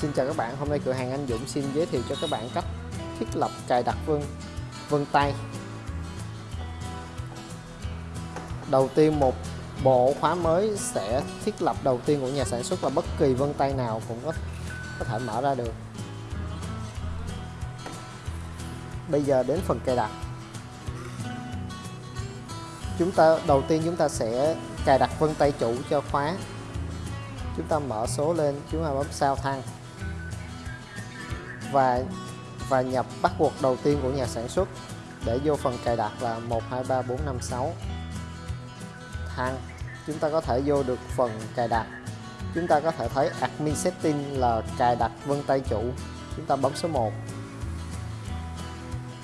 Xin chào các bạn, hôm nay cửa hàng Anh Dũng xin giới thiệu cho các bạn cách thiết lập cài đặt vân vân tay. Đầu tiên một bộ khóa mới sẽ thiết lập đầu tiên của nhà sản xuất là bất kỳ vân tay nào cũng có có thể mở ra được. Bây giờ đến phần cài đặt. Chúng ta đầu tiên chúng ta sẽ cài đặt vân tay chủ cho khóa. Chúng ta mở số lên, chúng ta bấm sao thăng và và nhập bắt buộc đầu tiên của nhà sản xuất để vô phần cài đặt là 123456 thăng chúng ta có thể vô được phần cài đặt. Chúng ta có thể thấy admin setting là cài đặt vân tay chủ. Chúng ta bấm số 1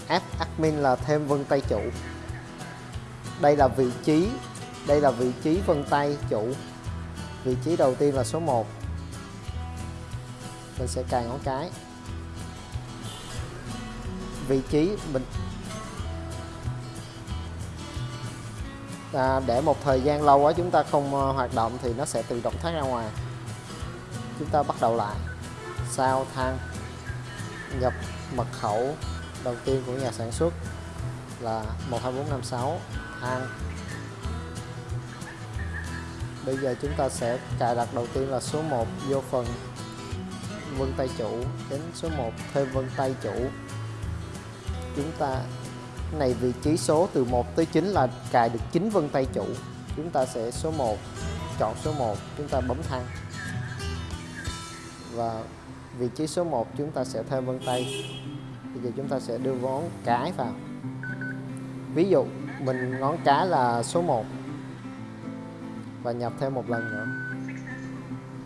app admin là thêm vân tay chủ. Đây là vị trí, đây là vị trí vân tay chủ. Vị trí đầu tiên là số 1 mình sẽ cài ngón cái vị trí mình. À, để một thời gian lâu quá chúng ta không ờ, hoạt động thì nó sẽ tự động thoát ra ngoài. Chúng ta bắt đầu lại. Sao thang nhập mật khẩu đầu tiên của nhà sản xuất là 12456 thang. Bây giờ chúng ta sẽ cài đặt đầu tiên là số 1 vô phần vân tay chủ đến số 1 thêm vân tay chủ chúng ta, này vị trí số từ 1 tới 9 là cài được 9 vân tay chủ. Chúng ta sẽ số 1 chọn số 1 chúng ta bấm thăng và vị trí số 1 chúng ta sẽ thêm vân tay. Bây giờ chúng ta sẽ đưa ngón cái vào. Ví dụ, mình ngón cái là số 1 và nhập thêm một lần nữa.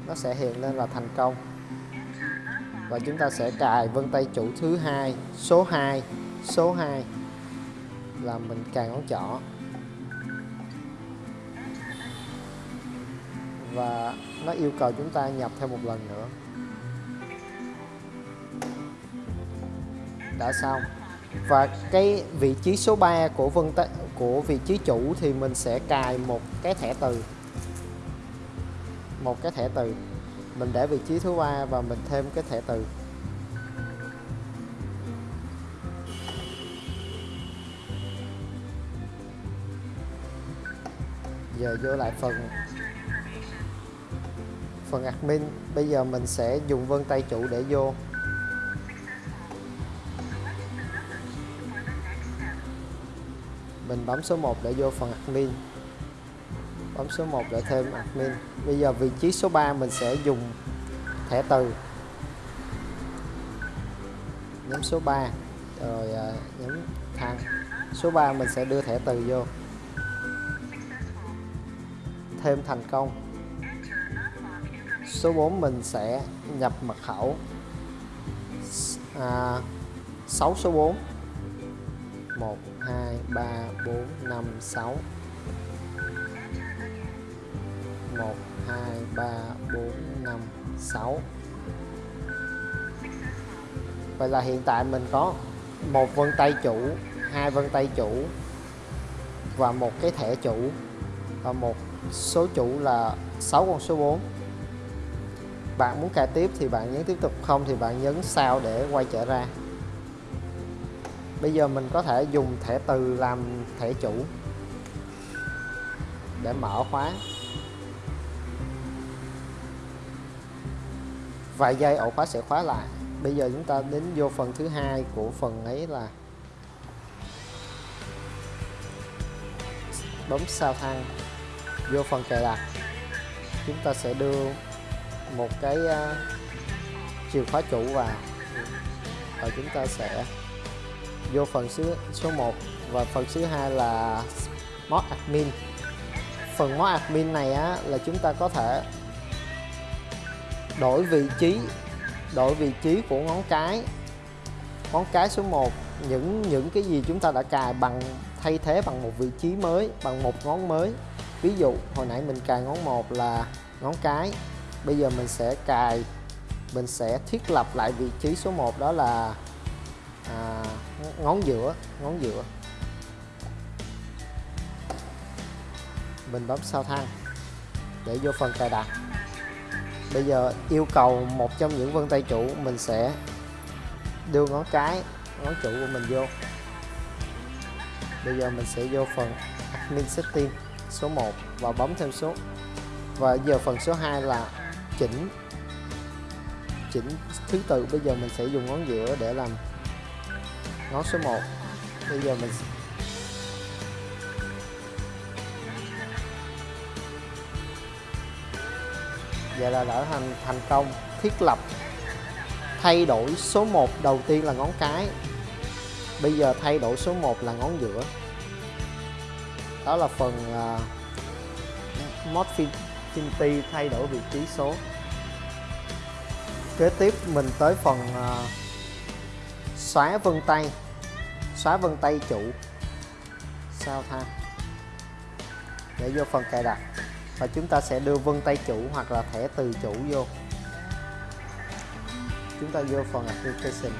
Nó sẽ hiện lên là thành công. Và chúng ta sẽ cài vân tay chủ thứ hai, số 2 số 2 là mình cài ngón trỏ và nó yêu cầu chúng ta nhập thêm một lần nữa. Đã xong. Và cái vị trí số 3 của vân của vị trí chủ thì mình sẽ cài một cái thẻ từ. Một cái thẻ từ. Mình để vị trí thứ ba và mình thêm cái thẻ từ. Giờ vô lại phần. Phần admin, bây giờ mình sẽ dùng vân tay chủ để vô. Mình bấm số 1 để vô phần admin. Bấm số 1 để thêm admin. Bây giờ vị trí số 3 mình sẽ dùng thẻ từ. Nhấn số 3 rồi à, nhấn thăng số 3 mình sẽ đưa thẻ từ vô thêm thành công. Số 4 mình sẽ nhập mật khẩu. À, 6 số 4 1 2 3 4 5 6 1 2 3 4 5 6 Vậy là hiện tại mình có một vân tay chủ hai vân tay chủ và một cái thẻ chủ và một số chủ là 6 con số 4 bạn muốn cài tiếp thì bạn nhấn tiếp tục, không thì bạn nhấn sao để quay trở ra. Bây giờ mình có thể dùng thẻ từ làm thẻ chủ để mở khóa. Vài giây ổ khóa sẽ khóa lại. Bây giờ chúng ta đến vô phần thứ hai của phần ấy là bấm sao thăng vô phần cài đặt chúng ta sẽ đưa một cái à, chìa khóa chủ vào. Và chúng ta sẽ vô phần số số 1 và phần thứ hai là mod admin. Phần mod admin này á, là chúng ta có thể đổi vị trí, đổi vị trí của ngón cái. Ngón cái số 1 những những cái gì chúng ta đã cài bằng, thay thế bằng một vị trí mới, bằng một ngón mới ví dụ hồi nãy mình cài ngón một là ngón cái. Bây giờ mình sẽ cài mình sẽ thiết lập lại vị trí số 1 đó là à, ngón giữa ngón giữa. Mình bấm sao thăng để vô phần cài đặt. Bây giờ yêu cầu một trong những vân tay chủ mình sẽ đưa ngón cái ngón chủ của mình vô. Bây giờ mình sẽ vô phần admin setting số 1 và bấm thêm số. Và giờ phần số 2 là chỉnh chỉnh thứ tự. Bây giờ mình sẽ dùng ngón giữa để làm ngón số 1 bây giờ mình vậy là đã thành thành công, thiết lập, thay đổi số 1 đầu tiên là ngón cái, bây giờ thay đổi số 1 là ngón giữa đó là phần à, uh, Morphinity thay đổi vị trí số. Kế tiếp mình tới phần uh, xóa vân tay. Xóa vân tay chủ. Sao tha để vô phần cài đặt. Và chúng ta sẽ đưa vân tay chủ hoặc là thẻ từ chủ vô. Chúng ta vô phần application.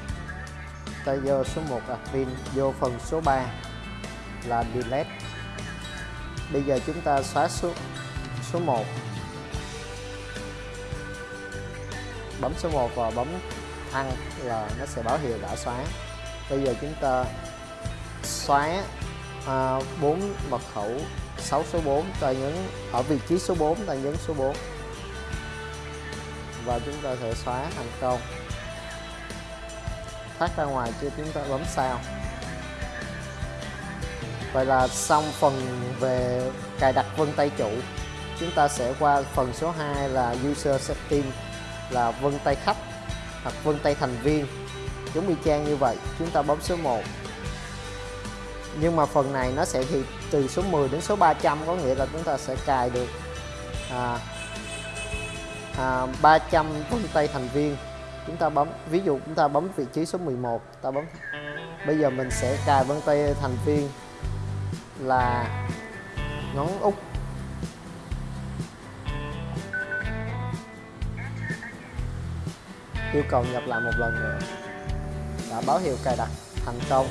Ta vô số 1 admin vô phần số 3 là delete bây giờ chúng ta xóa số số 1 bấm số 1 và bấm thăng là nó sẽ báo hiệu đã xóa. Bây giờ chúng ta xóa à, 4 mật khẩu 6 số 4 ta nhấn ở vị trí số 4 ta nhấn số 4 và chúng ta sẽ xóa thành công. Thoát ra ngoài chưa chúng ta bấm sao? Vậy là xong phần về cài đặt vân tay chủ. Chúng ta sẽ qua phần số 2 là user setting là vân tay khách hoặc vân tay thành viên. Giống y chang như vậy chúng ta bấm số 1 nhưng mà phần này nó sẽ thì từ số 10 đến số 300 có nghĩa là chúng ta sẽ cài được à, à, 300 vân tay thành viên. Chúng ta bấm ví dụ chúng ta bấm vị trí số 11 ta bấm. Bây giờ mình sẽ cài vân tay thành viên là ngón út. Yêu cầu nhập lại một lần nữa. Đã báo hiệu cài đặt thành công.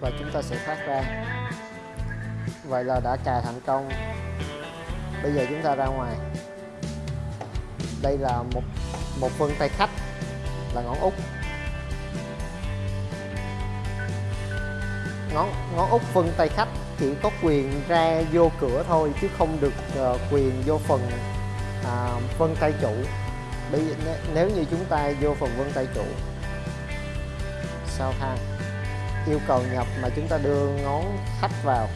Và chúng ta sẽ thoát ra. Vậy là đã cài thành công. Bây giờ chúng ta ra ngoài. Đây là một một phần tay khách là ngón út. Ngón ngón út vân tay khách chỉ có quyền ra vô cửa thôi chứ không được uh, quyền vô phần uh, vân tay chủ. Bây nếu như chúng ta vô phần vân tay chủ sao ha? Yêu cầu nhập mà chúng ta đưa ngón khách vào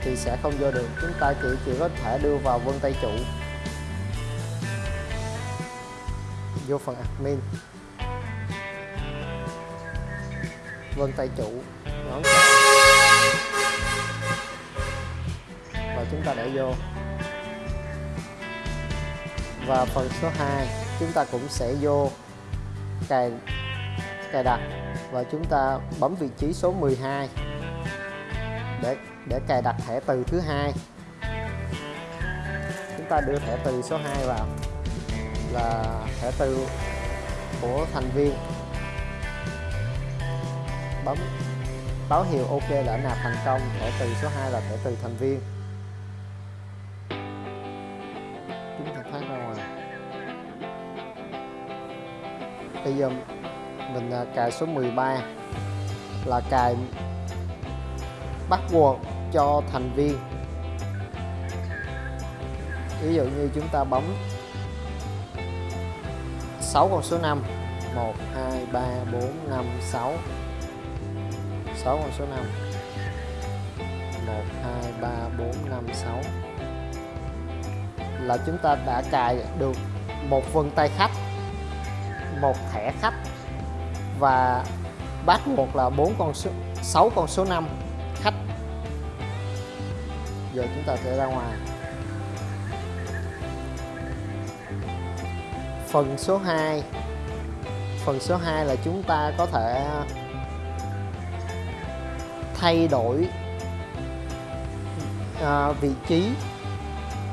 thì sẽ không vô được. Chúng ta chỉ chỉ có thể đưa vào vân tay chủ. Vô phần admin. Vân tay chủ. Ngón và chúng ta để vô. Và phần số 2 chúng ta cũng sẽ vô cài cài đặt. Và chúng ta bấm vị trí số 12 để để cài đặt thẻ từ thứ hai. Chúng ta đưa thẻ từ số 2 vào. Là thẻ từ của thành viên. Bấm báo hiệu OK đã nạp thành công, thẻ từ số 2 là thẻ từ thành viên. Chúng ta thoát ra ngoài. Bây giờ mình à, cài số 13 là cài password cho thành viên. Ví dụ như chúng ta bấm 6 con số 5 1 2 3 4 5 6 6 con số 5 1 2 3 4 5 6 là chúng ta đã cài được một vân tay khách, một thẻ khách, và bắt một là bốn con số 6 con số 5 khách. Giờ chúng ta sẽ ra ngoài. Phần số 2 phần số 2 là chúng ta có thể thay đổi à, vị trí.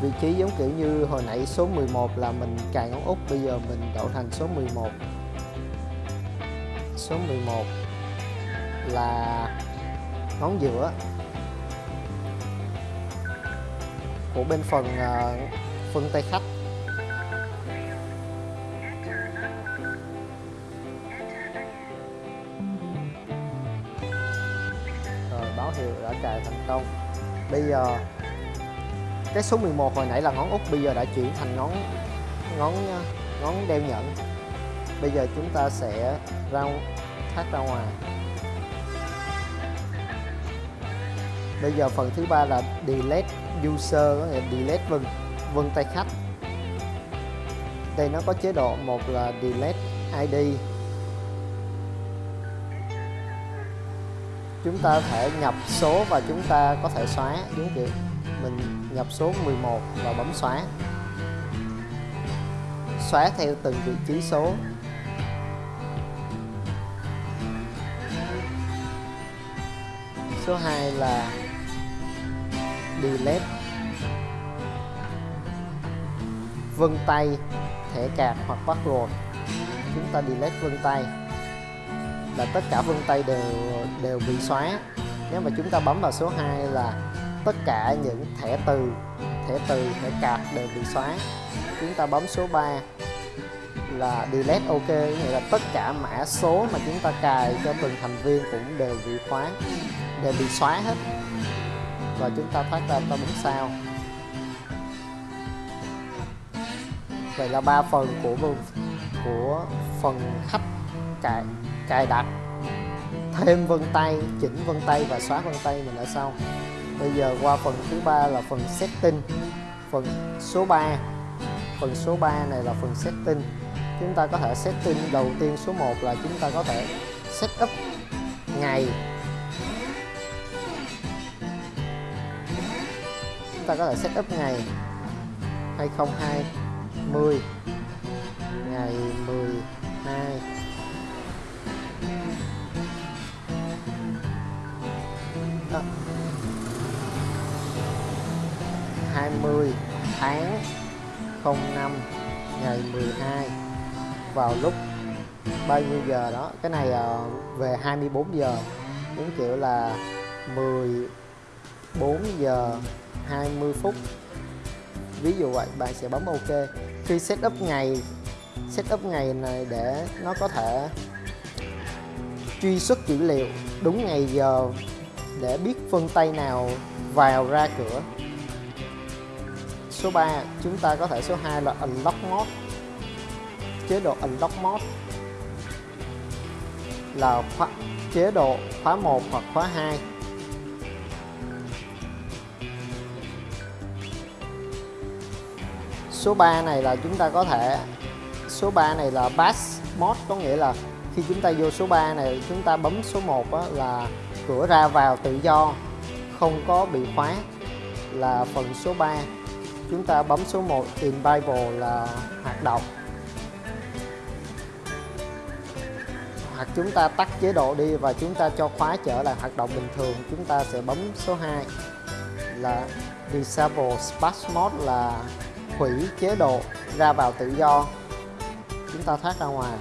Vị trí giống kiểu như hồi nãy số 11 là mình cài ngón út bây giờ mình đổi thành số 11 số 11 là ngón giữa của bên phần uh, phân tay khách. Báo hiệu đã cài thành công. Bây giờ, cái số 11 hồi nãy là ngón út, bây giờ đã chuyển thành ngón ngón ngón đeo nhẫn. Bây giờ chúng ta sẽ ra, thoát ra ngoài. Bây giờ phần thứ ba là delete user, có nghĩa delete vân vân tay khách. Đây nó có chế độ, một là delete id chúng ta thể nhập số và chúng ta có thể xóa, đúng kiểu mình nhập số 11 và bấm xóa. Xóa theo từng vị trí số. Số 2 là delete. Vân tay, thẻ cạc hoặc password. Chúng ta delete vân tay là tất cả vân tay đều đều bị xóa. Nếu mà chúng ta bấm vào số 2 là tất cả những thẻ từ thẻ từ, thẻ cạp đều bị xóa. Chúng ta bấm số 3 là delete ok nghĩa là tất cả mã số mà chúng ta cài cho từng thành viên cũng đều bị khóa, đều bị xóa hết. Và chúng ta thoát ra ta bấm sao. Vậy là ba phần của của phần khách cài cài đặt. Thêm vân tay, chỉnh vân tay và xóa vân tay mình ở sau. Bây giờ qua phần thứ ba là phần setting. Phần số 3 phần số 3 này là phần setting. Chúng ta có thể setting đầu tiên số 1 là chúng ta có thể setup ngày. Chúng ta có thể setup ngày 2020 ngày 12 à, 20 tháng 05 ngày 12 vào lúc bao nhiêu giờ đó? Cái này ờ, về 24 giờ đúng kiểu là 14 giờ 20 phút. Ví dụ vậy bạn sẽ bấm ok. Khi setup ngày setup ngày này để nó có thể truy xuất dữ liệu đúng ngày giờ để biết phân tay nào vào ra cửa. Số 3 chúng ta có thể số 2 là unlock mode. Chế độ unlock mode là khóa, chế độ khóa 1 hoặc khóa 2 số 3 này là chúng ta có thể số 3 này là pass mode có nghĩa là khi chúng ta vô số 3 này chúng ta bấm số 1 là cửa ra vào tự do, không có bị khóa là phần số 3 chúng ta bấm số 1 in Bible là hoạt động. Hoặc chúng ta tắt chế độ đi và chúng ta cho khóa trở lại hoạt động bình thường. Chúng ta sẽ bấm số 2 là Disable Space Mode là hủy chế độ ra vào tự do. Chúng ta thoát ra ngoài.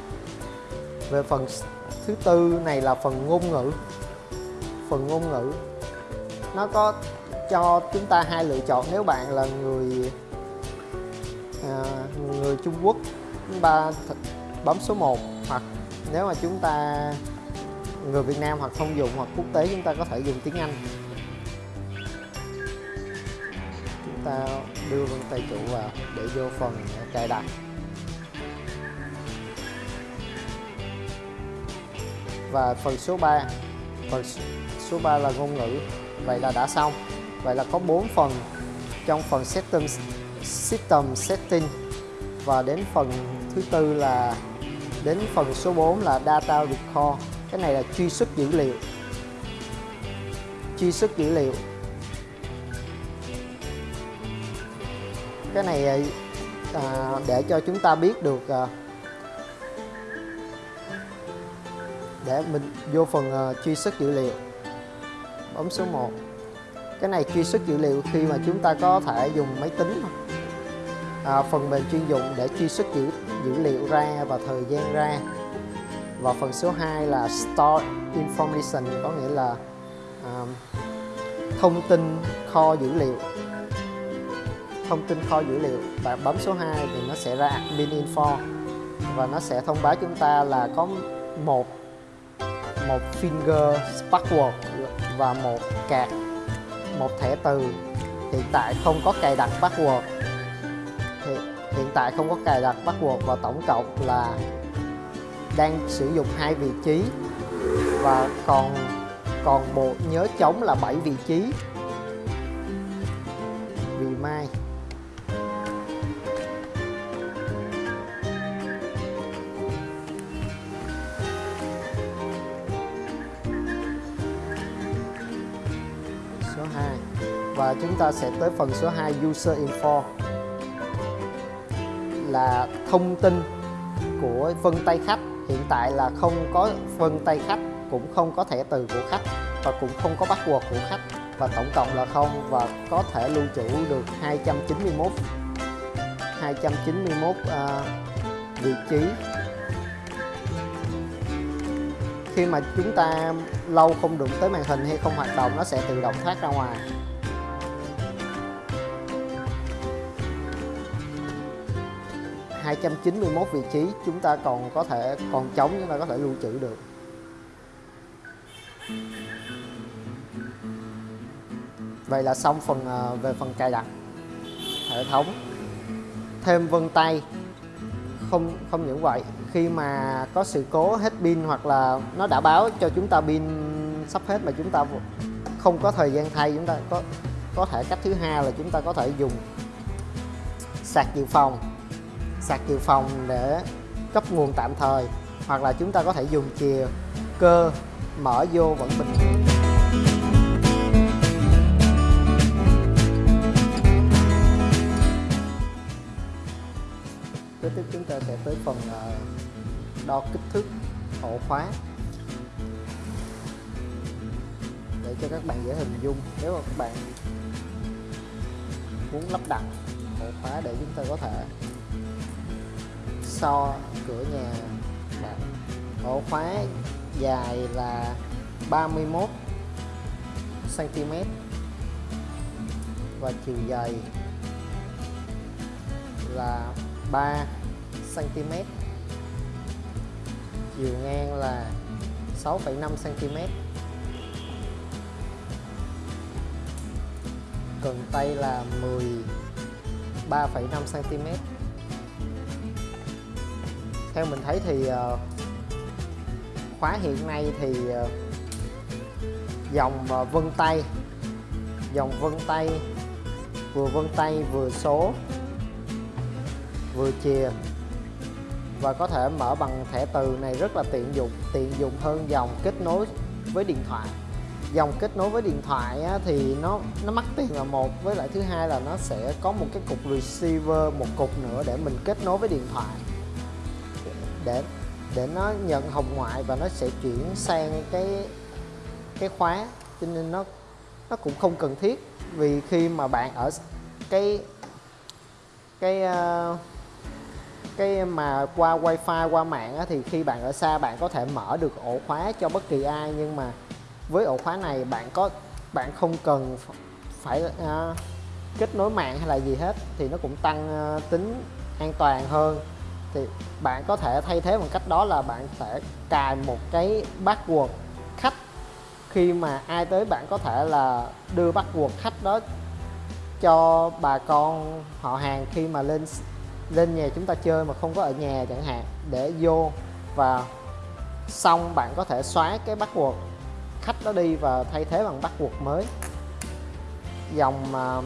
Về phần thứ tư này là phần ngôn ngữ phần ngôn ngữ. Nó có cho chúng ta hai lựa chọn. Nếu bạn là người à, người Trung Quốc chúng ta bấm số 1 hoặc nếu mà chúng ta người Việt Nam hoặc thông dụng hoặc quốc tế chúng ta có thể dùng tiếng Anh. Chúng ta đưa vân tay chủ vào để vô phần cài đặt. Và phần số 3 phần số 3 là ngôn ngữ. Vậy là đã xong. Vậy là có 4 phần trong phần system system setting. Và đến phần thứ tư là đến phần số 4 là data record. Cái này là truy xuất dữ liệu. Truy xuất dữ liệu. Cái này à, à để cho chúng ta biết được à, để mình vô phần uh, truy xuất dữ liệu bấm số 1 cái này truy xuất dữ liệu khi mà chúng ta có thể dùng máy tính à, phần mềm chuyên dụng để truy xuất dữ, dữ liệu ra và thời gian ra. Và phần số 2 là Store Information có nghĩa là à, thông tin kho dữ liệu. Thông tin kho dữ liệu. Bạn bấm số 2 thì nó sẽ ra admin info. Và nó sẽ thông báo chúng ta là có một một finger password và một card một thẻ từ. Hiện tại không có cài đặt password. Thì, hiện tại không có cài đặt password và tổng cộng là đang sử dụng hai vị trí. Và còn còn bộ nhớ trống là 7 vị trí. Vì mai. Và chúng ta sẽ tới phần số 2 user info. Là thông tin của vân tay khách. Hiện tại là không có vân tay khách cũng không có thẻ từ của khách và cũng không có password của khách. Và tổng cộng là không và có thể lưu trữ được 291 291 uh, vị trí. Khi mà chúng ta lâu không đụng tới màn hình hay không hoạt động nó sẽ tự động thoát ra ngoài. Hai trăm chín mươi mốt vị trí, chúng ta còn có thể còn trống chúng ta có thể lưu trữ được. Vậy là xong phần à, về phần cài đặt hệ thống. Thêm vân tay. Không không những vậy, khi mà có sự cố hết pin hoặc là nó đã báo cho chúng ta pin sắp hết mà chúng ta không có thời gian thay, chúng ta có có thể cách thứ hai là chúng ta có thể dùng sạc dự phòng sạc dự phòng để cấp nguồn tạm thời, hoặc là chúng ta có thể dùng chìa cơ mở vô vẫn bình thường. Kế tiếp chúng ta sẽ tới phần ờ, đo kích thước ổ khóa. Để cho các bạn dễ hình dung, nếu mà các bạn muốn lắp đặt ổ khóa để chúng ta có thể so cửa nhà bạn. Ổ khóa dài là 31 cm và chiều dày là 3 cm chiều ngang là 6,5 cm cần tay là 13,5 cm theo mình thấy thì ờ, khóa hiện nay thì ờ, dòng ờ, vân tay dòng vân tay vừa vân tay vừa số vừa chìa và có thể mở bằng thẻ từ này rất là tiện dụng tiện dụng hơn dòng kết nối với điện thoại. Dòng kết nối với điện thoại á, thì nó nó mắc tiền là một với lại thứ hai là nó sẽ có một cái cục receiver một cục nữa để mình kết nối với điện thoại để để nó nhận hồng ngoại và nó sẽ chuyển sang cái cái khóa. Cho nên nó nó cũng không cần thiết vì khi mà bạn ở cái cái uh, cái mà qua wifi qua mạng á, thì khi bạn ở xa bạn có thể mở được ổ khóa cho bất kỳ ai. Nhưng mà với ổ khóa này bạn có bạn không cần phải uh, kết nối mạng hay là gì hết thì nó cũng tăng uh, tính an toàn hơn thì bạn có thể thay thế bằng cách đó là bạn sẽ cài một cái password khách khi mà ai tới bạn có thể là đưa password khách đó cho bà con họ hàng khi mà lên lên nhà chúng ta chơi mà không có ở nhà chẳng hạn, để vô và xong bạn có thể xóa cái password khách đó đi và thay thế bằng password mới. Dòng à,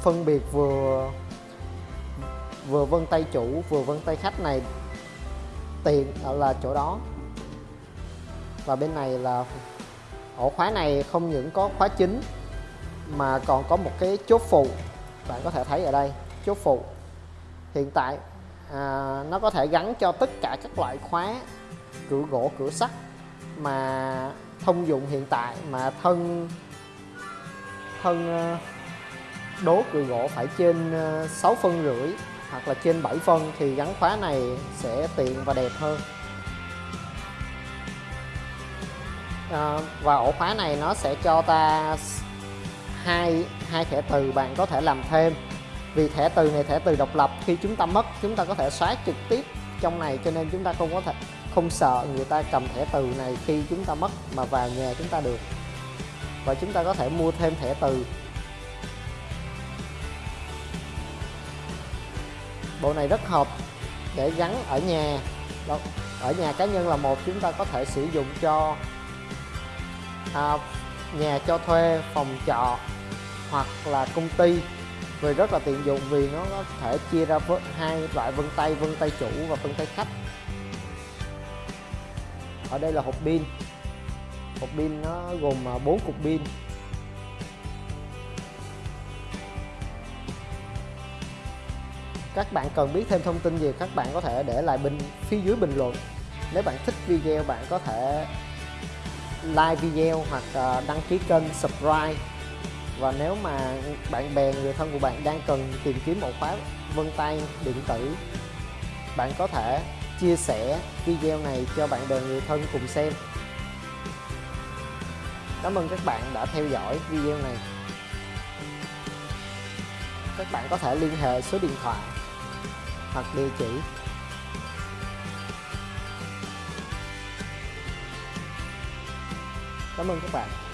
phân biệt vừa vừa vân tay chủ vừa vân tay khách này. Tiền là chỗ đó. Và bên này là ổ khóa này không những có khóa chính mà còn có một cái chốt phụ. Bạn có thể thấy ở đây chốt phụ. Hiện tại à, nó có thể gắn cho tất cả các loại khóa cửa gỗ cửa sắt mà thông dụng hiện tại mà thân thân ờ, đố cửa gỗ phải trên ờ, 6 phân rưỡi hoặc là trên 7 phân thì gắn khóa này sẽ tiện và đẹp hơn. À, và ổ khóa này nó sẽ cho ta hai hai thẻ từ bạn có thể làm thêm. Vì thẻ từ này thẻ từ độc lập khi chúng ta mất chúng ta có thể xóa trực tiếp trong này cho nên chúng ta không có thể không sợ người ta cầm thẻ từ này khi chúng ta mất mà vào nhà chúng ta được. Và chúng ta có thể mua thêm thẻ từ. Bộ này rất hợp để gắn ở nhà. Ở nhà cá nhân là một chúng ta có thể sử dụng cho à, nhà cho thuê phòng trọ hoặc là công ty. Vì rất là tiện dụng vì nó có thể chia ra với hai loại vân tay vân tay chủ và vân tay khách. Ở đây là hộp pin. Hộp pin nó gồm à, 4 cục pin. Các bạn cần biết thêm thông tin gì, các bạn có thể để lại bên phía dưới bình luận. Nếu bạn thích video, bạn có thể like video hoặc ờ, đăng ký kênh, subscribe. Và nếu mà bạn bè, người thân của bạn đang cần tìm kiếm một khóa vân tay điện tử, bạn có thể chia sẻ video này cho bạn bè, người thân cùng xem. Cảm ơn các bạn đã theo dõi video này. Các bạn có thể liên hệ số điện thoại hoặc địa chỉ cảm ơn các bạn.